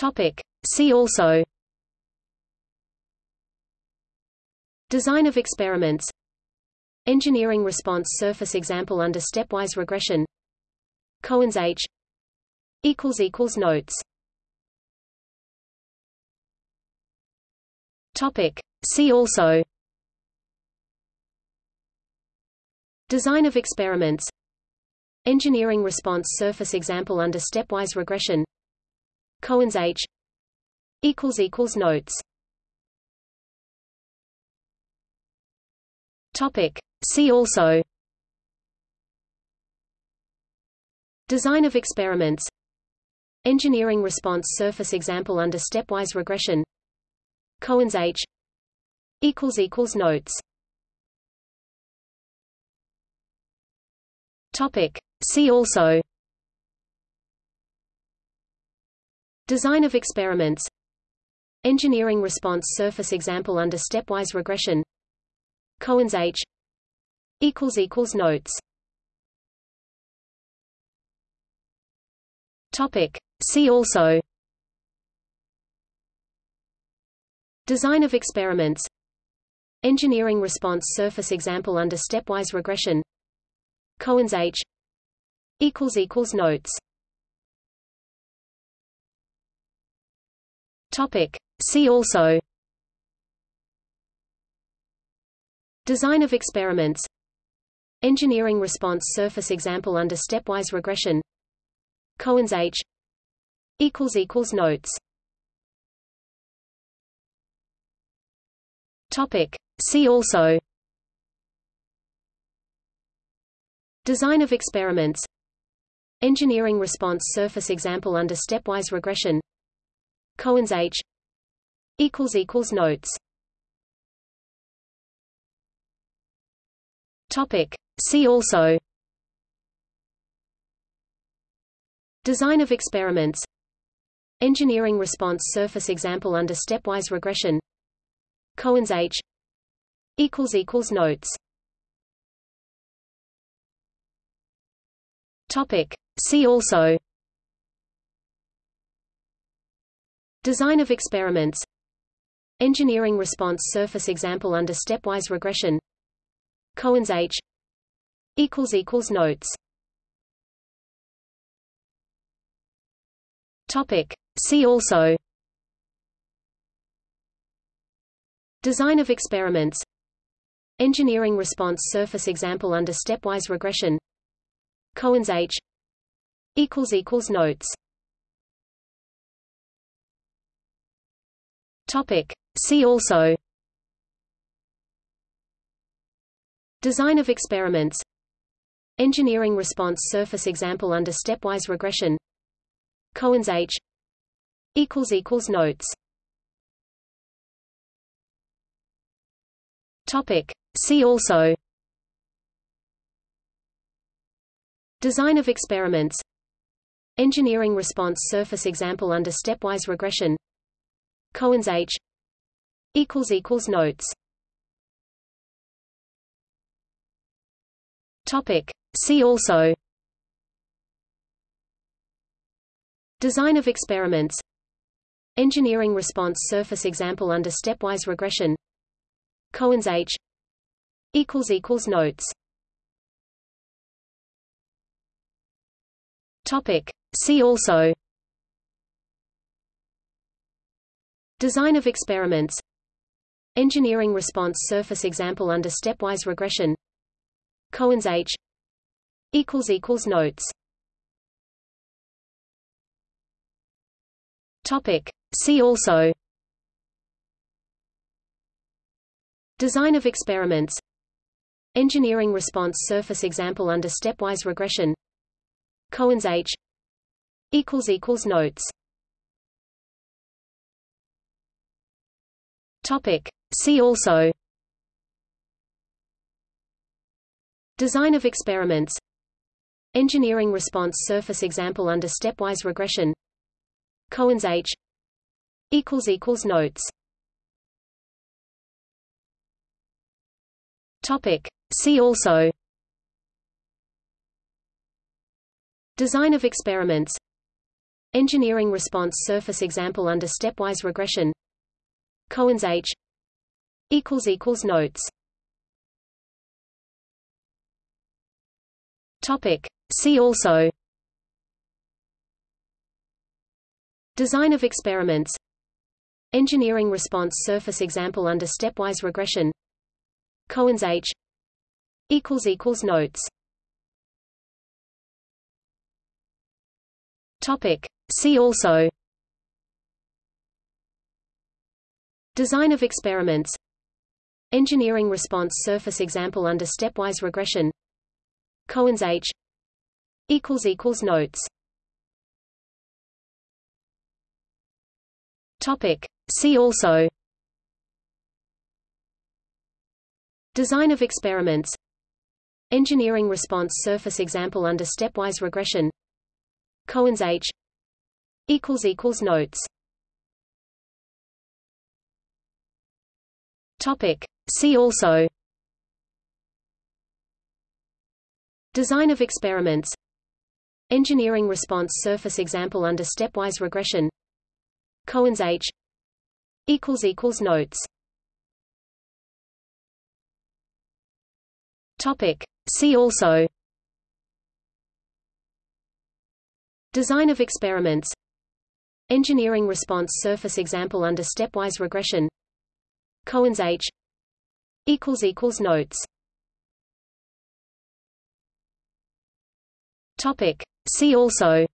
Topic. See also. Design of experiments. Engineering response surface example under stepwise regression. Cohen's H. Notes. Topic. See also. Design of experiments. Engineering response surface example under stepwise regression Cohen's H equals equals Notes. Topic. See also. Design of experiments. Engineering response surface example under stepwise regression. Cohen's H equals equals Notes. Topic. See also Design of experiments. Engineering response surface example under stepwise regression. Cohen's H. equals equals Notes. Topic. See also. Design of experiments. Engineering response surface example under stepwise regression. Cohen's H. equals equals Notes Topic. See also. Design of experiments. Engineering response surface example under stepwise regression. Cohen's H. Equals equals Notes. Topic. See also. Design of experiments. Engineering response surface example under stepwise regression Cohen's H equals equals Notes. Topic. See also. Design of experiments. Engineering response surface example under stepwise regression. Cohen's H equals equals Notes. Topic. See also Design of experiments. Engineering response surface example under stepwise regression. Cohen's H. equals equals Notes. Topic. See also. Design of experiments. Engineering response surface example under stepwise regression. Cohen's H. equals equals Notes Topic. See also. Design of experiments. Engineering response surface example under stepwise regression. Cohen's H. Notes. Topic. See also. Design of experiments. Engineering response surface example under stepwise regression Cohen's H equals equals Notes. Topic. See also. Design of experiments. Engineering response surface example under stepwise regression. Cohen's H equals equals Notes. Topic. See also Design of experiments. Engineering response surface example under stepwise regression. Cohen's H. equals equals Notes. Topic. See also. Design of experiments. Engineering response surface example under stepwise regression. Cohen's H. equals equals Notes Topic. See also. Design of experiments. Engineering response surface example under stepwise regression. Cohen's H. equals equals Notes. Topic. See also. Design of experiments. Engineering response surface example under stepwise regression Cohen's H equals equals notes. Topic. See also. Design of experiments. Engineering response surface example under stepwise regression. Cohen's H equals equals notes. Topic. See also Design of experiments. Engineering response surface example under stepwise regression. Cohen's H. equals equals notes. Topic. See also. Design of experiments. Engineering response surface example under stepwise regression. Cohen's H. equals equals notes Topic. See also. Design of experiments. Engineering response surface example under stepwise regression. Cohen's H. Equals equals notes. Topic. See also. Design of experiments. Engineering response surface example under stepwise regression Cohen's H equals equals notes. Topic. See also.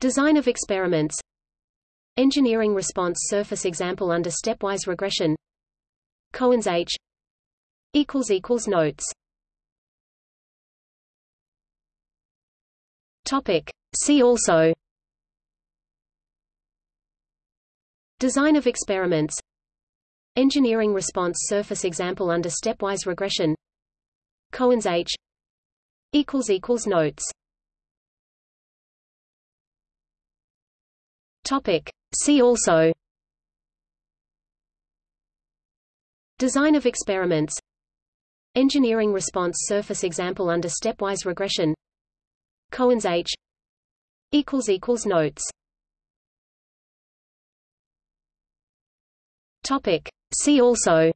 Design of experiments. Engineering response surface example under stepwise regression. Cohen's H equals equals notes. Topic. See also Design of experiments. Engineering response surface example under stepwise regression. Cohen's H. Equals equals notes. Topic. See also. Design of experiments. Engineering response surface example under stepwise regression. Cohen's H. Equals equals notes Topic. See also.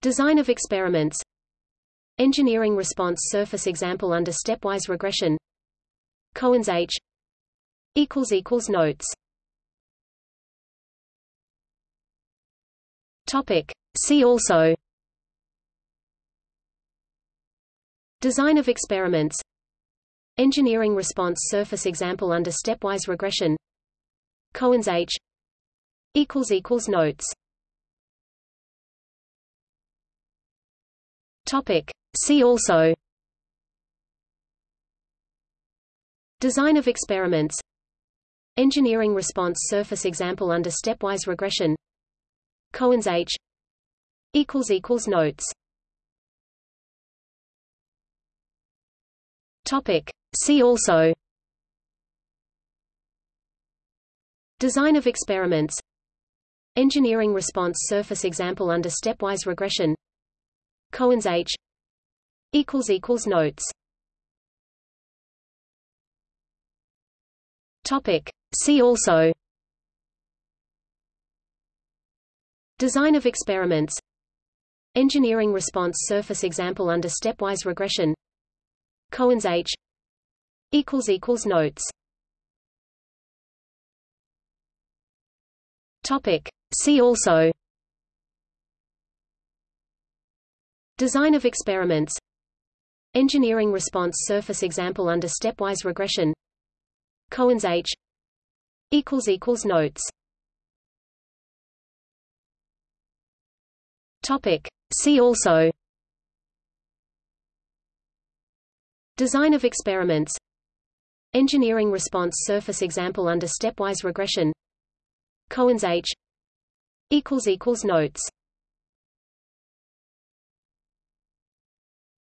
Design of experiments. Engineering response surface example under stepwise regression. Cohen's H. equals equals notes. Topic. See also. Design of experiments. Engineering response surface example under stepwise regression Cohen's H equals equals notes. Topic. See also. Design of experiments. Engineering response surface example under stepwise regression. Cohen's H equals equals notes. Topic. See also Design of experiments. Engineering response surface example under stepwise regression. Cohen's H. equals equals notes. Topic. See also. Design of experiments. Engineering response surface example under stepwise regression. Cohen's H. equals equals notes Topic. See also. Design of experiments. Engineering response surface example under stepwise regression. Cohen's H. Equals equals notes. Topic. See also. Design of experiments. Engineering response surface example under stepwise regression Cohen's H equals equals notes.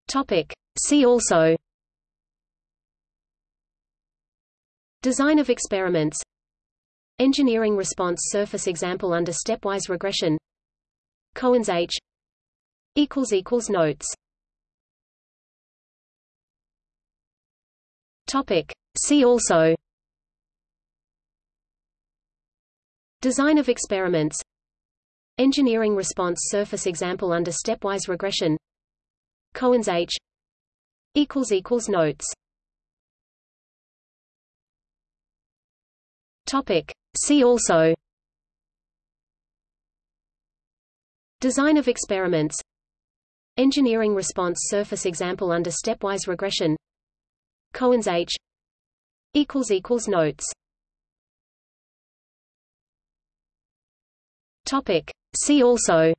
Topic. See also. Design of experiments. Engineering response surface example under stepwise regression. Cohen's H equals equals notes. Topic. See also Design of experiments. Engineering response surface example under stepwise regression. Cohen's H. equals equals Notes. Topic. See also. Design of experiments. Engineering response surface example under stepwise regression. Cohen's H. equals equals Notes Topic. See also.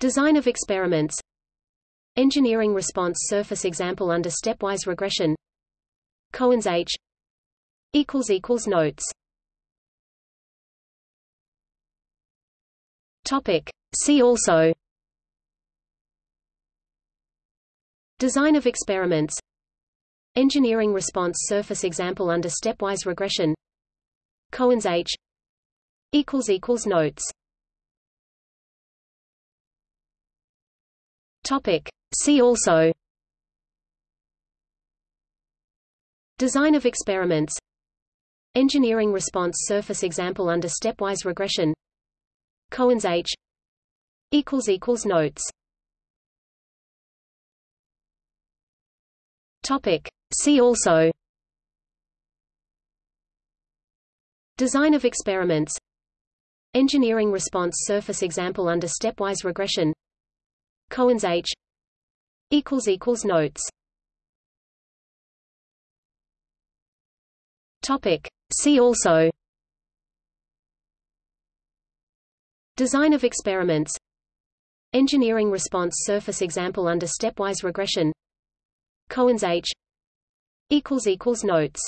Design of experiments. Engineering response surface example under stepwise regression. Cohen's H. Notes. Topic. See also. Design of experiments. Engineering response surface example under stepwise regression Cohen's H equals equals Notes. Topic. See also. Design of experiments. Engineering response surface example under stepwise regression. Cohen's H equals equals Notes. Topic. See also Design of experiments. Engineering response surface example under stepwise regression. Cohen's H. equals equals Notes. Topic. See also. Design of experiments. Engineering response surface example under stepwise regression. Cohen's H. equals equals Notes